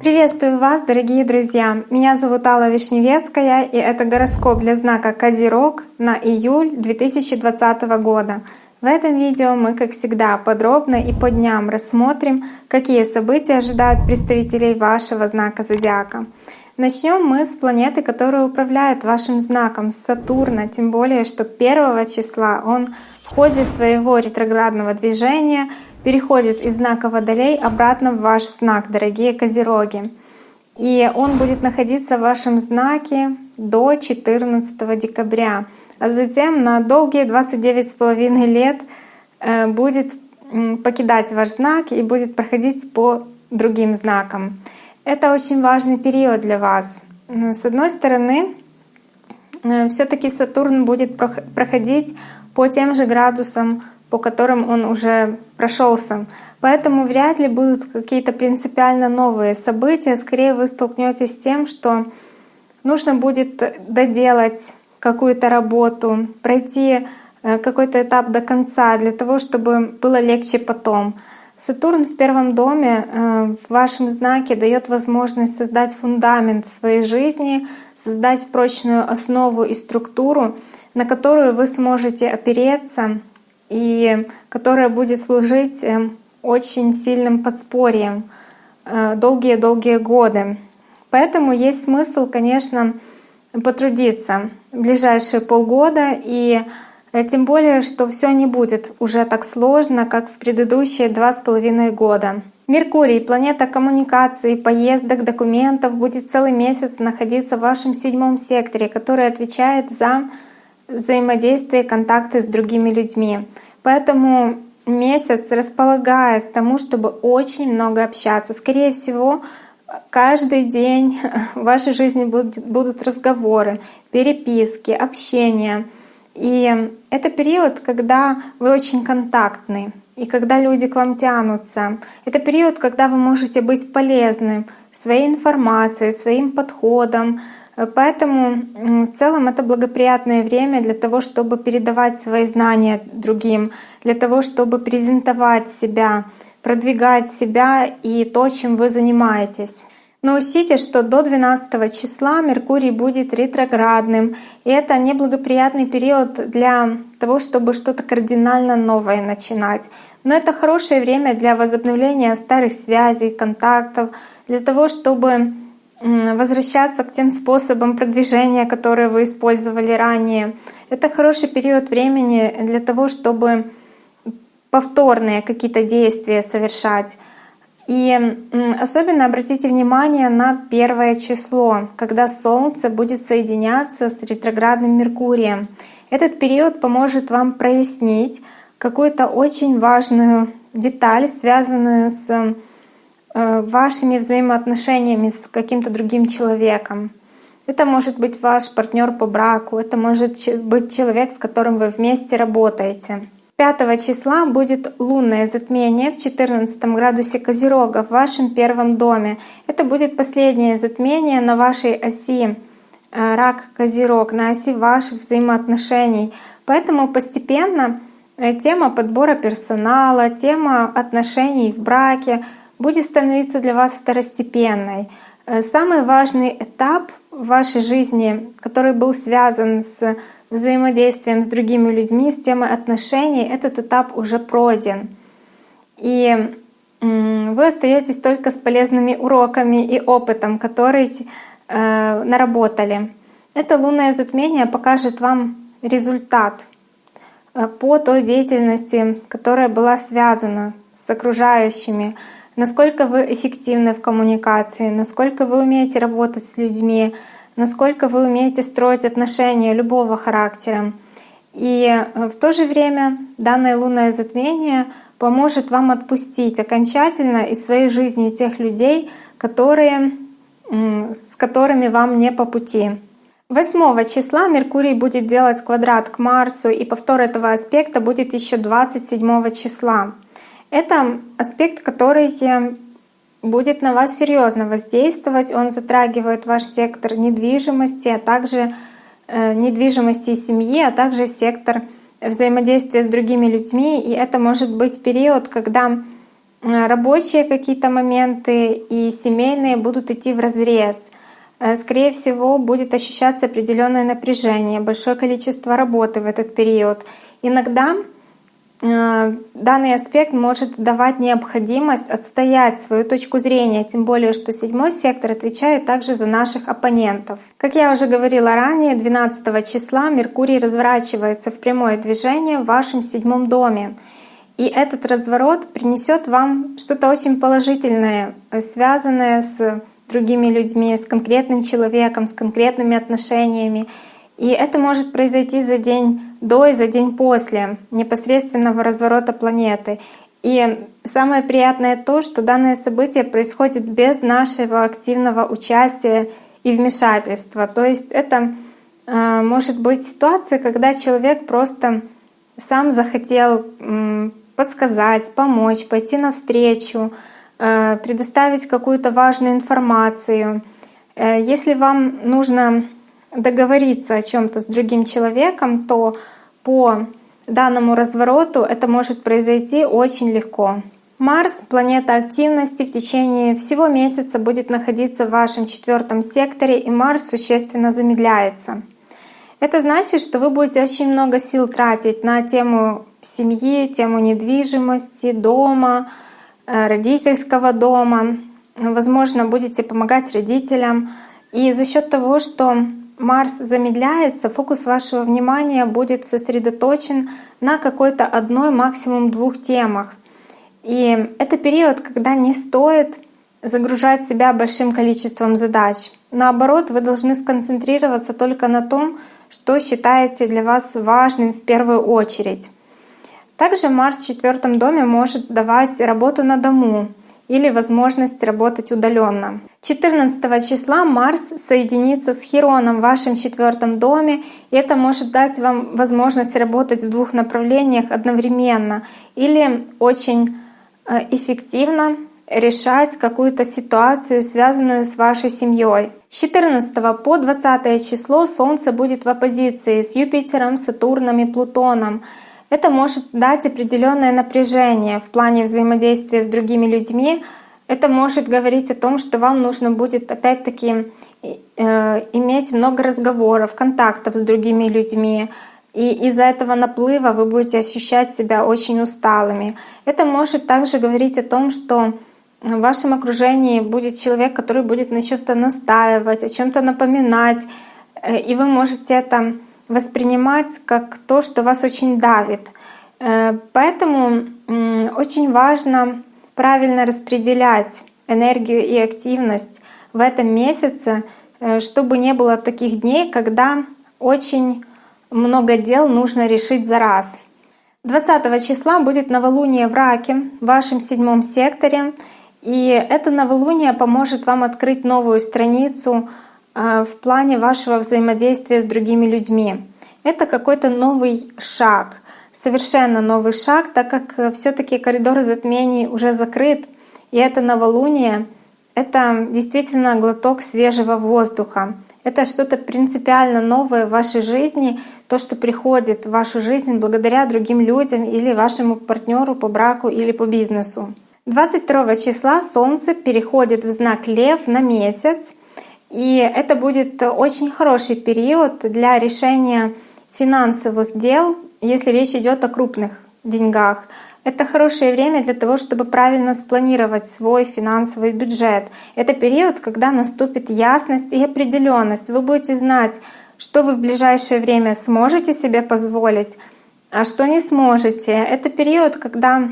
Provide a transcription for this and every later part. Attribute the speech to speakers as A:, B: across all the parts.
A: Приветствую вас, дорогие друзья! Меня зовут Алла Вишневецкая, и это гороскоп для знака Козерог на июль 2020 года. В этом видео мы, как всегда, подробно и по дням рассмотрим, какие события ожидают представителей вашего знака зодиака. Начнем мы с планеты, которая управляет вашим знаком Сатурна, тем более, что 1 числа он в ходе своего ретроградного движения переходит из знака Водолей обратно в ваш знак, дорогие Козероги. И он будет находиться в вашем знаке до 14 декабря. А затем на долгие 29,5 лет э, будет покидать ваш знак и будет проходить по другим знакам. Это очень важный период для вас. С одной стороны, э, все таки Сатурн будет проходить по тем же градусам, по которым он уже прошелся. Поэтому вряд ли будут какие-то принципиально новые события. Скорее вы столкнетесь с тем, что нужно будет доделать какую-то работу, пройти э, какой-то этап до конца для того, чтобы было легче потом. Сатурн в первом доме э, в вашем знаке дает возможность создать фундамент своей жизни, создать прочную основу и структуру, на которую вы сможете опереться и которая будет служить э, очень сильным подспорьем долгие-долгие годы. Поэтому есть смысл, конечно, потрудиться в ближайшие полгода и э, тем более, что все не будет уже так сложно, как в предыдущие два с половиной года. Меркурий, планета коммуникаций, поездок, документов, будет целый месяц находиться в вашем седьмом секторе, который отвечает за взаимодействие, контакты с другими людьми. Поэтому месяц располагает к тому, чтобы очень много общаться. Скорее всего, каждый день в вашей жизни будут, будут разговоры, переписки, общение. И это период, когда вы очень контактны, и когда люди к вам тянутся. Это период, когда вы можете быть полезным своей информацией, своим подходом, Поэтому в целом это благоприятное время для того, чтобы передавать свои знания другим, для того, чтобы презентовать себя, продвигать себя и то, чем вы занимаетесь. Но учтите, что до 12 числа Меркурий будет ретроградным, и это неблагоприятный период для того, чтобы что-то кардинально новое начинать. Но это хорошее время для возобновления старых связей, контактов, для того, чтобы возвращаться к тем способам продвижения, которые вы использовали ранее. Это хороший период времени для того, чтобы повторные какие-то действия совершать. И особенно обратите внимание на первое число, когда Солнце будет соединяться с ретроградным Меркурием. Этот период поможет вам прояснить какую-то очень важную деталь, связанную с вашими взаимоотношениями с каким-то другим человеком. Это может быть ваш партнер по браку, это может быть человек, с которым вы вместе работаете. 5 числа будет лунное затмение в 14 градусе Козерога в вашем первом доме. Это будет последнее затмение на вашей оси э, рак Козерог, на оси ваших взаимоотношений. Поэтому постепенно э, тема подбора персонала, тема отношений в браке — будет становиться для вас второстепенной. Э, самый важный этап в вашей жизни, который был связан с взаимодействием с другими людьми, с темой отношений, этот этап уже пройден. И вы остаетесь только с полезными уроками и опытом, который э, наработали. Это лунное затмение покажет вам результат э, по той деятельности, которая была связана с окружающими, насколько вы эффективны в коммуникации, насколько вы умеете работать с людьми, насколько вы умеете строить отношения любого характера. И э, в то же время данное лунное затмение поможет вам отпустить окончательно из своей жизни тех людей, которые, с которыми вам не по пути. 8 числа Меркурий будет делать квадрат к Марсу, и повтор этого аспекта будет еще 27 числа. Это аспект, который будет на вас серьезно воздействовать. Он затрагивает ваш сектор недвижимости, а также э, недвижимости семьи, а также сектор взаимодействия с другими людьми, и это может быть период, когда рабочие какие-то моменты и семейные будут идти в разрез. Э, скорее всего, будет ощущаться определенное напряжение, большое количество работы в этот период. Иногда Э, данный аспект может давать необходимость отстоять свою точку зрения, тем более что седьмой сектор отвечает также за наших оппонентов. Как я уже говорила ранее, 12 числа Меркурий разворачивается в прямое движение в вашем седьмом доме. И этот разворот принесет вам что-то очень положительное, связанное с другими людьми, с конкретным человеком, с конкретными отношениями. И это может произойти за день до и за день после непосредственного разворота планеты. И самое приятное то, что данное событие происходит без нашего активного участия и вмешательства. То есть это э, может быть ситуация, когда человек просто сам захотел подсказать, помочь, пойти навстречу, э, предоставить какую-то важную информацию. Э, если вам нужно договориться о чем-то с другим человеком, то по данному развороту это может произойти очень легко. Марс, планета активности, в течение всего месяца будет находиться в вашем четвертом секторе, и Марс существенно замедляется. Это значит, что вы будете очень много сил тратить на тему семьи, тему недвижимости, дома, э, родительского дома. Возможно, будете помогать родителям. И за счет того, что Марс замедляется, фокус вашего внимания будет сосредоточен на какой-то одной, максимум двух темах. И это период, когда не стоит загружать себя большим количеством задач. Наоборот, вы должны сконцентрироваться только на том, что считаете для вас важным в первую очередь. Также Марс в четвертом доме может давать работу на дому, или возможность работать удаленно. 14 числа Марс соединится с Хироном в вашем четвертом доме, и это может дать вам возможность работать в двух направлениях одновременно или очень э, эффективно решать какую-то ситуацию, связанную с вашей семьей. С 14 по 20 число Солнце будет в оппозиции с Юпитером, Сатурном и Плутоном. Это может дать определенное напряжение в плане взаимодействия с другими людьми. Это может говорить о том, что вам нужно будет опять-таки э, иметь много разговоров, контактов с другими людьми. И из-за этого наплыва вы будете ощущать себя очень усталыми. Это может также говорить о том, что в вашем окружении будет человек, который будет на чем-то настаивать, о чем-то напоминать, э, и вы можете это воспринимать как то, что вас очень давит. Э, поэтому очень важно правильно распределять энергию и активность в этом месяце, э, чтобы не было таких дней, когда очень много дел нужно решить за раз. 20 числа будет новолуние в Раке, в вашем седьмом секторе. И это новолуние поможет вам открыть новую страницу в плане вашего взаимодействия с другими людьми. Это какой-то новый шаг, совершенно новый шаг, так как э, все таки коридор затмений уже закрыт, и это новолуние — это действительно глоток свежего воздуха. Это что-то принципиально новое в вашей жизни, то, что приходит в вашу жизнь благодаря другим людям или вашему партнеру по браку или по бизнесу. 22 числа Солнце переходит в знак Лев на месяц, и это будет очень хороший период для решения финансовых дел, если речь идет о крупных деньгах. Это хорошее время для того, чтобы правильно спланировать свой финансовый бюджет. Это период, когда наступит ясность и определенность. Вы будете знать, что вы в ближайшее время сможете себе позволить, а что не сможете. Это период, когда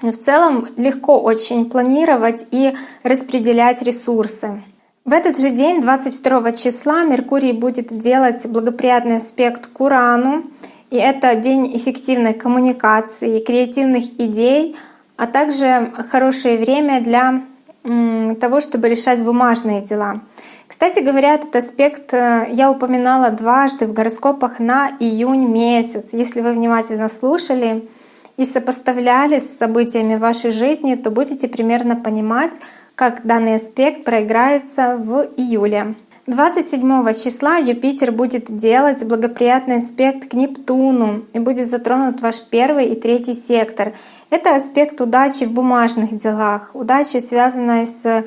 A: в целом легко очень планировать и распределять ресурсы. В этот же день, 22 числа, Меркурий будет делать благоприятный аспект к Урану. И это день эффективной коммуникации, креативных идей, а также хорошее время для того, чтобы решать бумажные дела. Кстати говоря, этот аспект э, я упоминала дважды в гороскопах на июнь месяц. Если вы внимательно слушали и сопоставляли с событиями вашей жизни, то будете примерно понимать, как данный аспект проиграется в июле. 27 числа Юпитер будет делать благоприятный аспект к Нептуну и будет затронут ваш первый и третий сектор. Это аспект удачи в бумажных делах, удачи, связанной с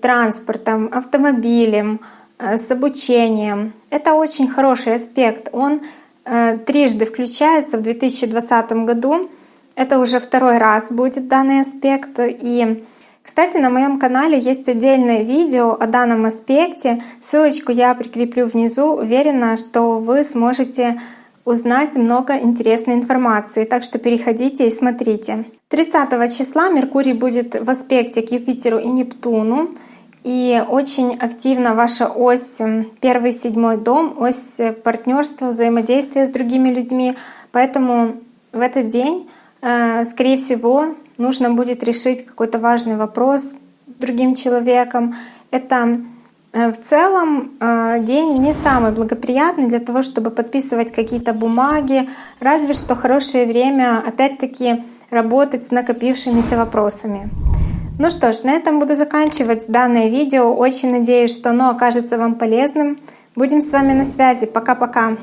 A: транспортом, автомобилем, э, с обучением. Это очень хороший аспект. Он э, трижды включается в 2020 году. Это уже второй раз будет данный аспект. И кстати, на моем канале есть отдельное видео о данном аспекте. Ссылочку я прикреплю внизу. Уверена, что вы сможете узнать много интересной информации. Так что переходите и смотрите. 30 числа Меркурий будет в аспекте к Юпитеру и Нептуну. И очень активно ваша ось, первый седьмой дом, ось партнерства, взаимодействия с другими людьми. Поэтому в этот день, скорее всего, нужно будет решить какой-то важный вопрос с другим человеком. Это э, в целом э, день не самый благоприятный для того, чтобы подписывать какие-то бумаги, разве что хорошее время опять-таки работать с накопившимися вопросами. Ну что ж, на этом буду заканчивать данное видео. Очень надеюсь, что оно окажется вам полезным. Будем с вами на связи. Пока-пока.